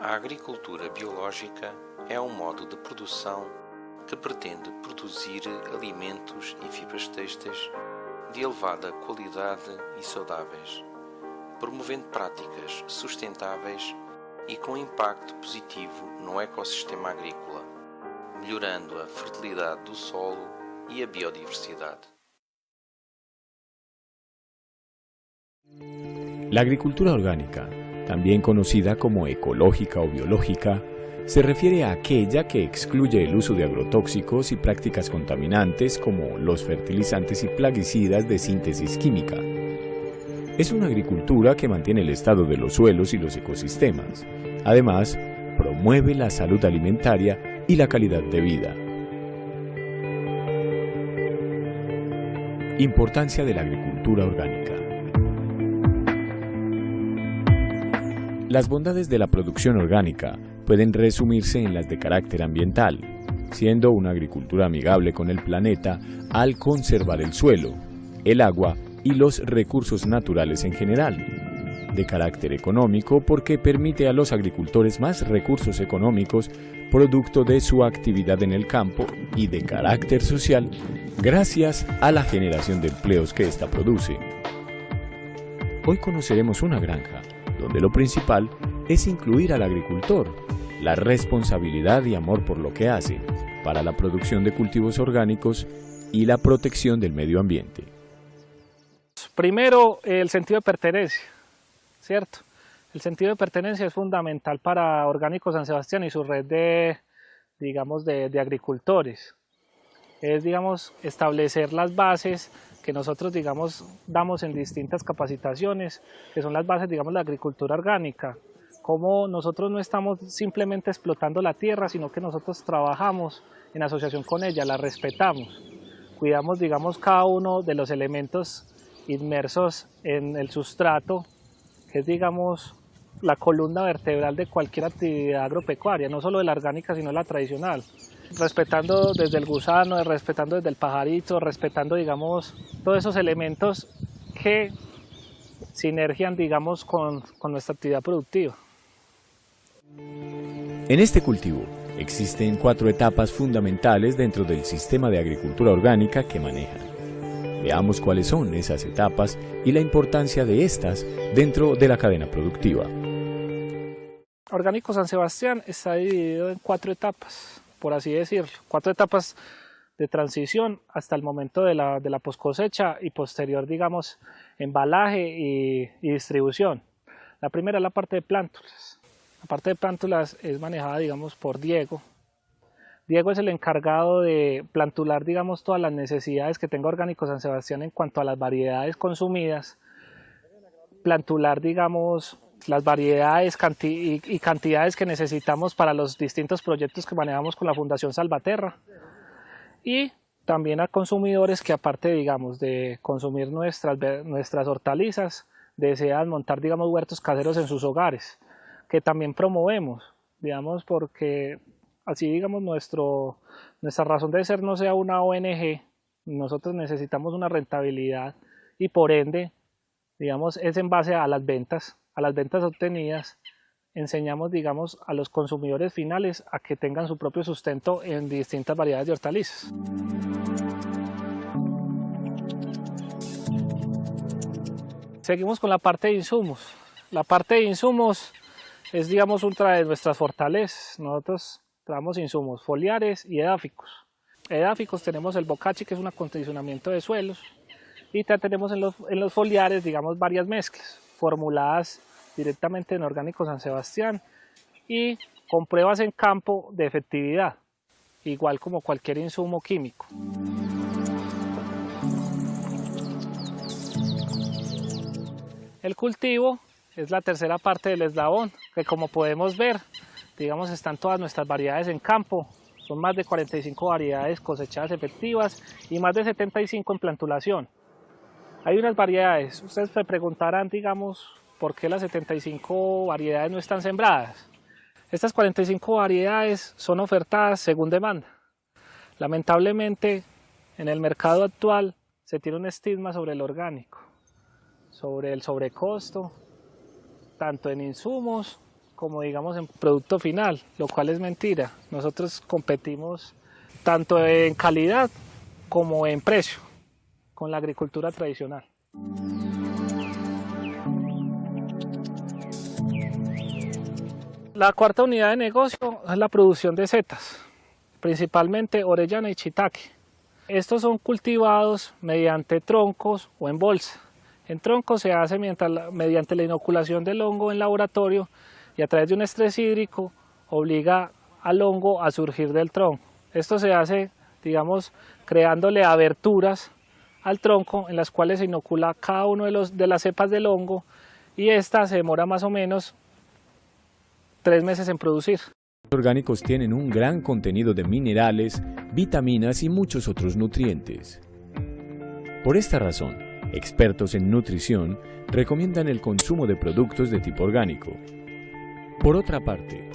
A agricultura biológica é um modo de produção que pretende produzir alimentos e fibras têxteis de elevada qualidade e saudáveis, promovendo práticas sustentáveis e com impacto positivo no ecossistema agrícola, melhorando a fertilidade do solo e a biodiversidade. La agricultura orgánica, también conocida como ecológica o biológica, se refiere a aquella que excluye el uso de agrotóxicos y prácticas contaminantes como los fertilizantes y plaguicidas de síntesis química. Es una agricultura que mantiene el estado de los suelos y los ecosistemas. Además, promueve la salud alimentaria y la calidad de vida. Importancia de la agricultura orgánica. Las bondades de la producción orgánica pueden resumirse en las de carácter ambiental, siendo una agricultura amigable con el planeta al conservar el suelo, el agua y los recursos naturales en general. De carácter económico porque permite a los agricultores más recursos económicos producto de su actividad en el campo y de carácter social gracias a la generación de empleos que ésta produce. Hoy conoceremos una granja donde lo principal es incluir al agricultor, la responsabilidad y amor por lo que hace, para la producción de cultivos orgánicos y la protección del medio ambiente. Primero, el sentido de pertenencia, ¿cierto? El sentido de pertenencia es fundamental para Orgánico San Sebastián y su red de, digamos, de, de agricultores. Es, digamos, establecer las bases que nosotros digamos damos en distintas capacitaciones, que son las bases digamos de la agricultura orgánica, como nosotros no estamos simplemente explotando la tierra, sino que nosotros trabajamos en asociación con ella, la respetamos, cuidamos digamos cada uno de los elementos inmersos en el sustrato, que es digamos la columna vertebral de cualquier actividad agropecuaria, no solo de la orgánica sino la tradicional respetando desde el gusano, respetando desde el pajarito, respetando, digamos, todos esos elementos que sinergian, digamos, con, con nuestra actividad productiva. En este cultivo existen cuatro etapas fundamentales dentro del sistema de agricultura orgánica que manejan. Veamos cuáles son esas etapas y la importancia de estas dentro de la cadena productiva. Orgánico San Sebastián está dividido en cuatro etapas por así decirlo. Cuatro etapas de transición hasta el momento de la, de la post cosecha y posterior, digamos, embalaje y, distribución. La primera es la parte de plántulas. La parte de plántulas es manejada, digamos, por Diego. Diego es el encargado de plantular, digamos, todas las necesidades que tenga Orgánico San Sebastián en cuanto a las variedades consumidas. Plantular, digamos, las variedades y cantidades que necesitamos para los distintos proyectos que manejamos con la Fundación Salvaterra. Y también a consumidores que aparte digamos de consumir nuestras, nuestras hortalizas desean montar digamos huertos caseros en sus hogares que también promovemos digamos porque así digamos nuestro, nuestra razón de ser no sea una ONG nosotros necesitamos una rentabilidad y por ende digamos es en base a las ventas a las ventas obtenidas, enseñamos, digamos, a los consumidores finales a que tengan su propio sustento en distintas variedades de hortalizas. Seguimos con la parte de insumos. La parte de insumos es, digamos, otra de nuestras fortalezas. Nosotros traemos insumos foliares y edáficos. Edáficos tenemos el bocachi, que es un acondicionamiento de suelos, y tenemos en los, en los foliares, digamos, varias mezclas formuladas directamente en Orgánico San Sebastián y con pruebas en campo de efectividad, igual como cualquier insumo químico. El cultivo es la tercera parte del eslabón, que como podemos ver, digamos, están todas nuestras variedades en campo, son más de 45 variedades cosechadas efectivas y más de 75 en plantulación. Hay unas variedades, ustedes se preguntarán, digamos, por qué las 75 variedades no están sembradas. Estas 45 variedades son ofertadas según demanda. Lamentablemente, en el mercado actual se tiene un estigma sobre el orgánico, sobre el sobrecosto, tanto en insumos como digamos en producto final, lo cual es mentira. Nosotros competimos tanto en calidad como en precio con la agricultura tradicional. La cuarta unidad de negocio es la producción de setas, principalmente orellana y chitaque. Estos son cultivados mediante troncos o en bolsa. En troncos se hace mediante la inoculación del hongo en laboratorio y a través de un estrés hídrico obliga al hongo a surgir del tronco. Esto se hace, digamos, creándole aberturas al tronco en las cuales se inocula cada uno de, los, de las cepas del hongo y esta se demora más o menos tres meses en producir. Los orgánicos tienen un gran contenido de minerales, vitaminas y muchos otros nutrientes. Por esta razón, expertos en nutrición recomiendan el consumo de productos de tipo orgánico. Por otra parte,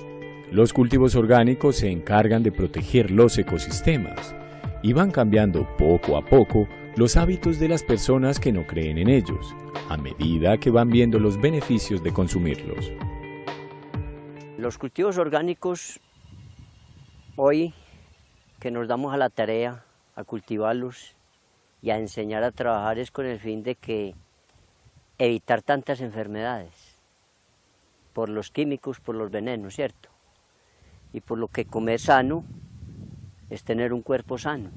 los cultivos orgánicos se encargan de proteger los ecosistemas y van cambiando poco a poco los hábitos de las personas que no creen en ellos, a medida que van viendo los beneficios de consumirlos. Los cultivos orgánicos, hoy que nos damos a la tarea a cultivarlos y a enseñar a trabajar es con el fin de que evitar tantas enfermedades por los químicos, por los venenos, ¿cierto? Y por lo que comer sano es tener un cuerpo sano.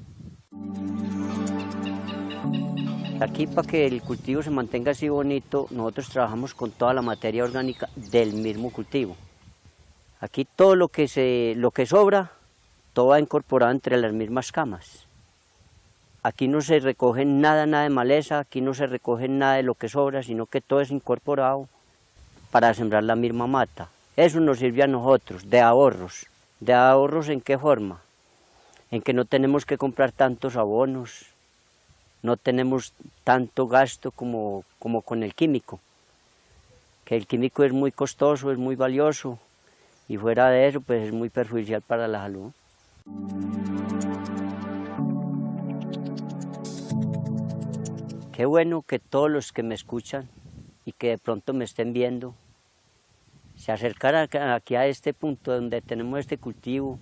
Aquí para que el cultivo se mantenga así bonito, nosotros trabajamos con toda la materia orgánica del mismo cultivo. Aquí todo lo que, se, lo que sobra, todo va incorporado entre las mismas camas. Aquí no se recoge nada, nada de maleza, aquí no se recoge nada de lo que sobra, sino que todo es incorporado para sembrar la misma mata. Eso nos sirve a nosotros, de ahorros. ¿De ahorros en qué forma? En que no tenemos que comprar tantos abonos, no tenemos tanto gasto como, como con el químico. Que el químico es muy costoso, es muy valioso, y fuera de eso pues es muy perjudicial para la salud. Qué bueno que todos los que me escuchan y que de pronto me estén viendo se acercaran aquí a este punto donde tenemos este cultivo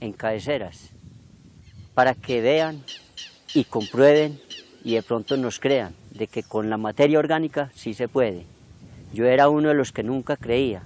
en cabeceras para que vean y comprueben y de pronto nos crean de que con la materia orgánica sí se puede. Yo era uno de los que nunca creía,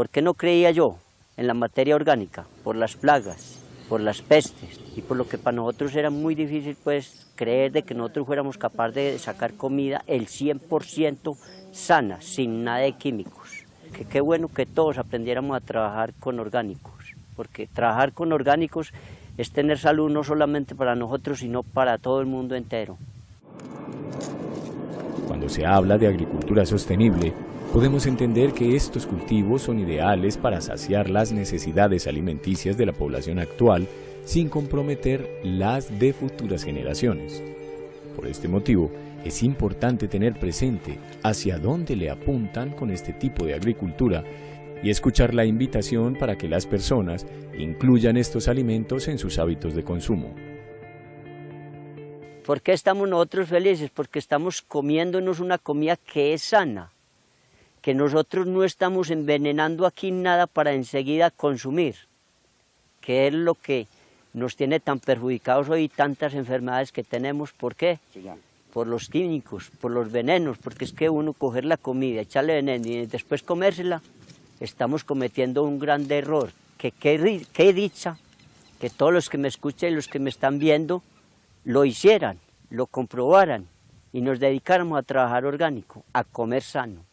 ¿Por qué no creía yo en la materia orgánica? Por las plagas, por las pestes y por lo que para nosotros era muy difícil pues creer de que nosotros fuéramos capaces de sacar comida el 100% sana, sin nada de químicos. Que qué bueno que todos aprendiéramos a trabajar con orgánicos, porque trabajar con orgánicos es tener salud no solamente para nosotros, sino para todo el mundo entero. Cuando se habla de agricultura sostenible, podemos entender que estos cultivos son ideales para saciar las necesidades alimenticias de la población actual sin comprometer las de futuras generaciones. Por este motivo, es importante tener presente hacia dónde le apuntan con este tipo de agricultura y escuchar la invitación para que las personas incluyan estos alimentos en sus hábitos de consumo. ¿Por qué estamos nosotros felices? Porque estamos comiéndonos una comida que es sana, que nosotros no estamos envenenando aquí nada para enseguida consumir, que es lo que nos tiene tan perjudicados hoy tantas enfermedades que tenemos. ¿Por qué? Por los químicos, por los venenos, porque es que uno coger la comida, echarle veneno y después comérsela, estamos cometiendo un gran error. Que qué dicha que todos los que me escuchan y los que me están viendo lo hicieran, lo comprobaran y nos dedicáramos a trabajar orgánico, a comer sano.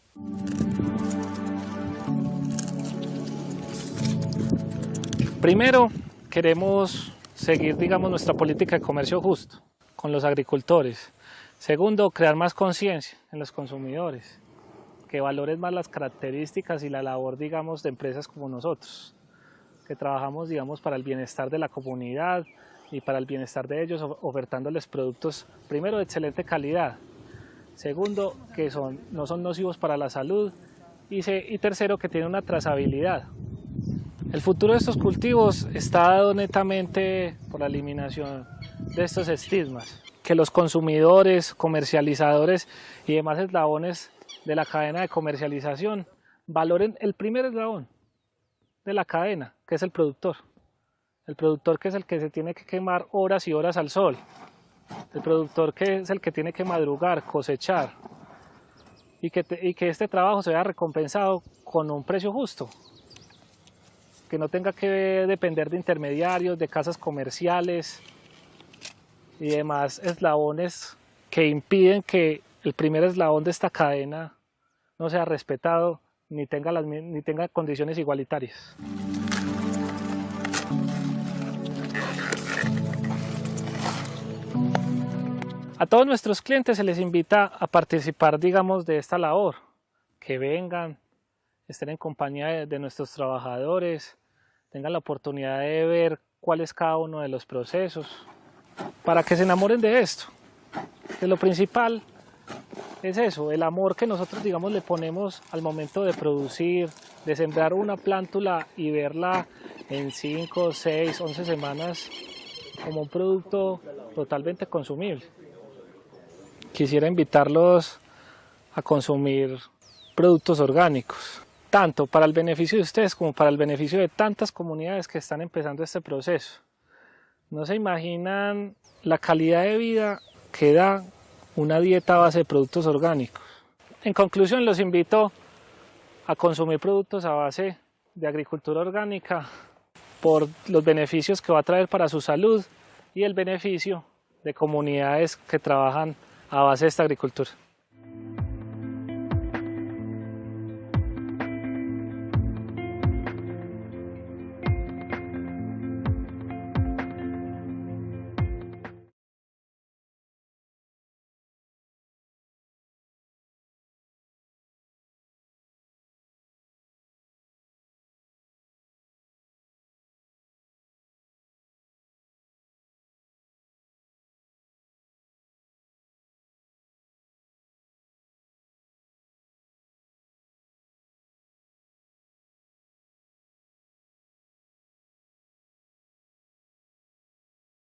Primero, queremos seguir, digamos, nuestra política de comercio justo con los agricultores. Segundo, crear más conciencia en los consumidores, que valoren más las características y la labor, digamos, de empresas como nosotros, que trabajamos, digamos, para el bienestar de la comunidad y para el bienestar de ellos, ofertándoles productos, primero, de excelente calidad, segundo, que son, no son nocivos para la salud, y, y tercero, que tienen una trazabilidad, el futuro de estos cultivos está dado netamente por la eliminación de estos estigmas, que los consumidores, comercializadores y demás eslabones de la cadena de comercialización valoren el primer eslabón de la cadena, que es el productor. El productor que es el que se tiene que quemar horas y horas al sol. El productor que es el que tiene que madrugar, cosechar. Y que, este trabajo se vea recompensado con un precio justo. Que no tenga que depender de intermediarios, de casas comerciales y demás eslabones que impiden que el primer eslabón de esta cadena no sea respetado ni tenga, las, ni tenga condiciones igualitarias. A todos nuestros clientes se les invita a participar, digamos, de esta labor, que vengan, estén en compañía de, nuestros trabajadores, tengan la oportunidad de ver cuál es cada uno de los procesos, para que se enamoren de esto. Que lo principal es eso, el amor que nosotros digamos le ponemos al momento de producir, de sembrar una plántula y verla en 5, 6, 11 semanas como un producto totalmente consumible. Quisiera invitarlos a consumir productos orgánicos, tanto para el beneficio de ustedes como para el beneficio de tantas comunidades que están empezando este proceso. No se imaginan la calidad de vida que da una dieta a base de productos orgánicos. En conclusión, los invito a consumir productos a base de agricultura orgánica por los beneficios que va a traer para su salud y el beneficio de comunidades que trabajan a base de esta agricultura.